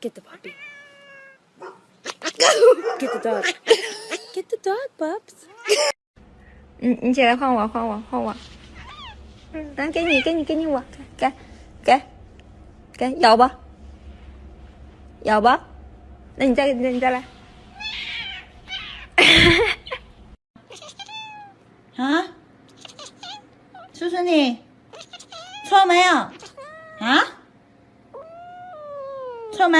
Get the puppy. Get the dog. Get the dog, Bubs. 你你起来换我换我换我，嗯，来给你给你给你我给给给咬吧，咬吧，那你再你再来。啊？叔叔你错没有？啊？臭梅，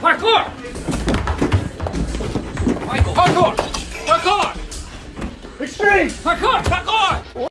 外科，外科，外科，外科，外科，外科。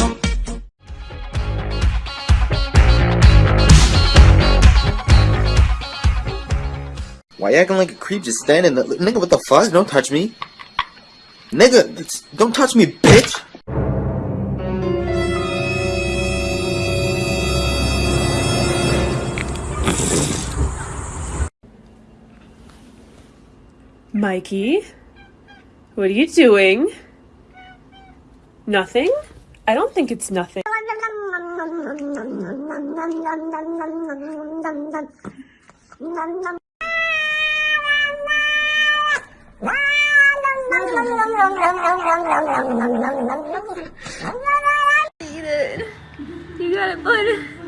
Why you acting like a creep just standing there? Nigga, what the fuck? Don't touch me. Nigga, don't touch me, bitch! Mikey, what are you doing? Nothing? I don't think it's nothing. You got it, bud.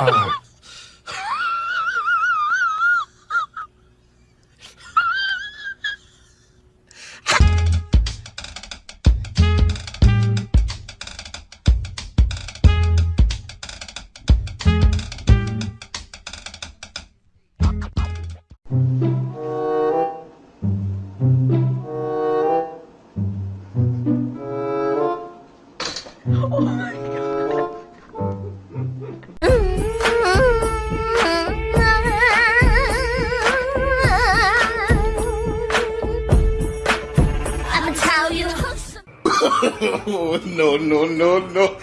I'ma no, no, no, no.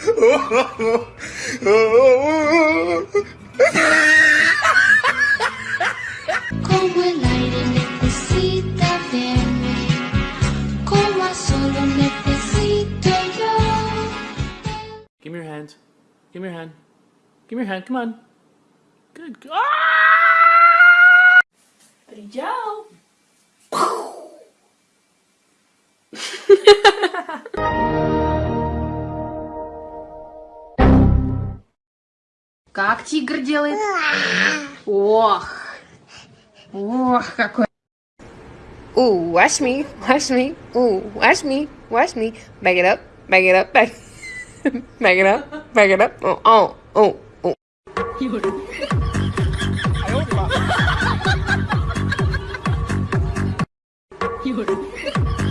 Como el aire necesita verme, como a solo necesito yo. Give me your hand. Give me your hand. Give me your hand. Come on. Good. Ah! Brilhão. Как тигр делает? Ох, ох, какой. Ooh, watch me, watch me, ooh, watch me, watch me. Back it up, back it up, back, back it up, back it up. Oh, oh, oh, oh. You